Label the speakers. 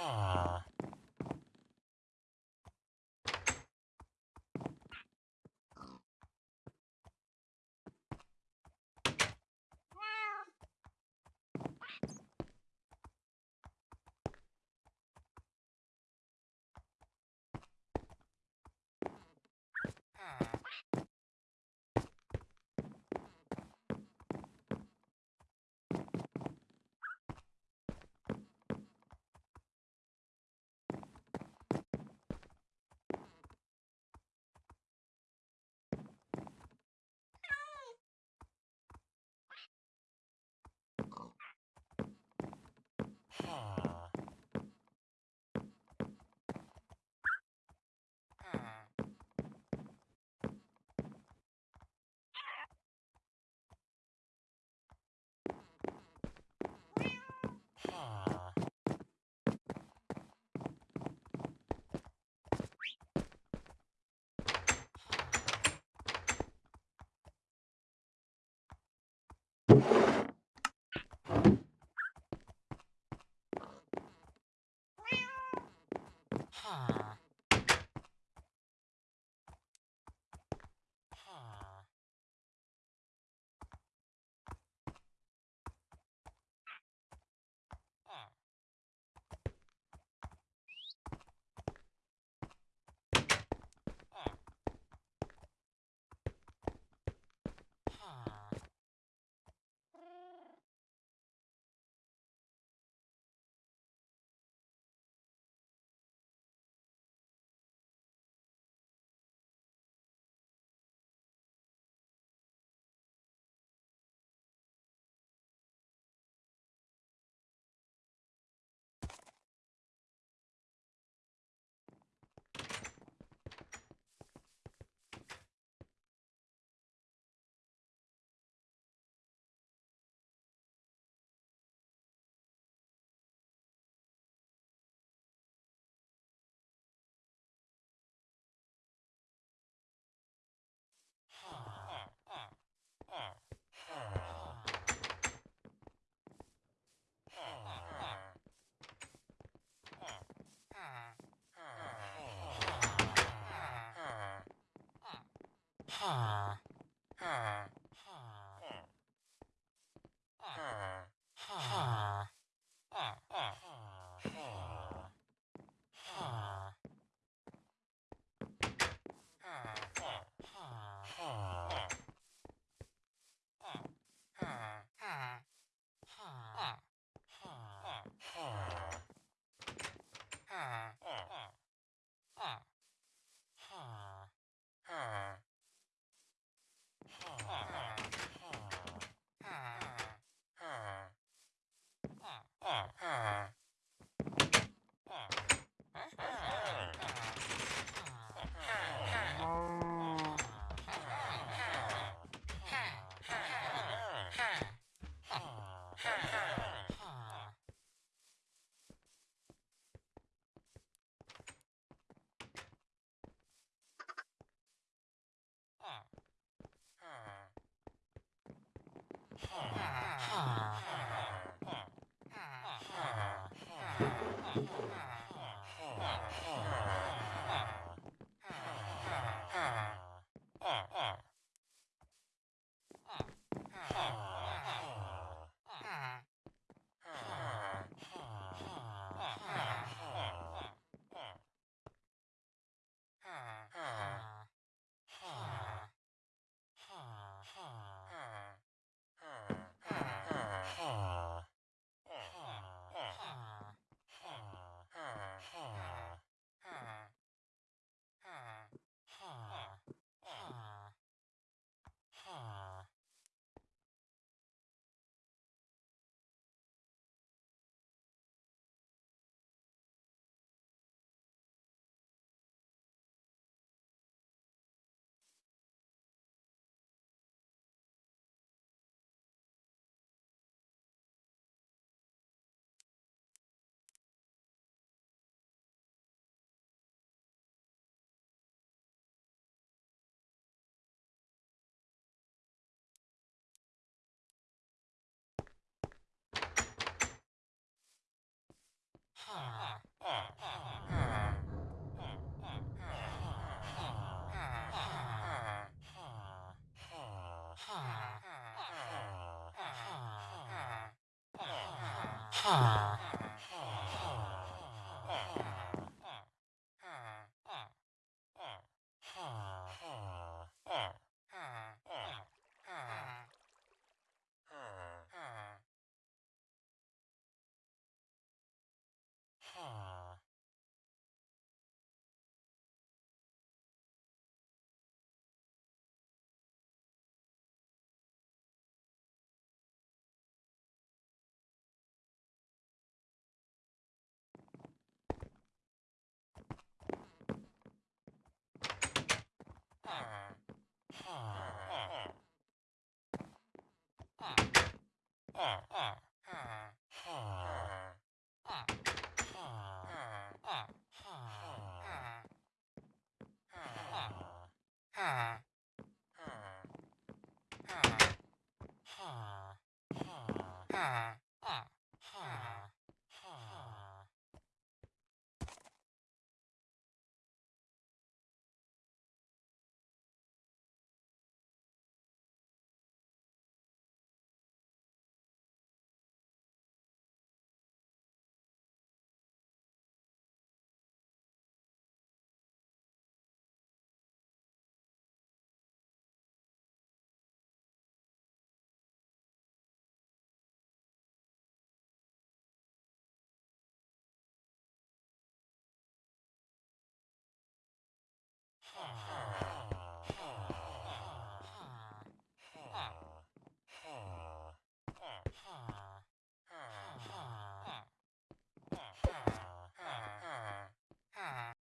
Speaker 1: Ah. Ah. Ah.
Speaker 2: Ha. Ha. Ha. Ha. Ha. Ha. Ah. Uh -huh.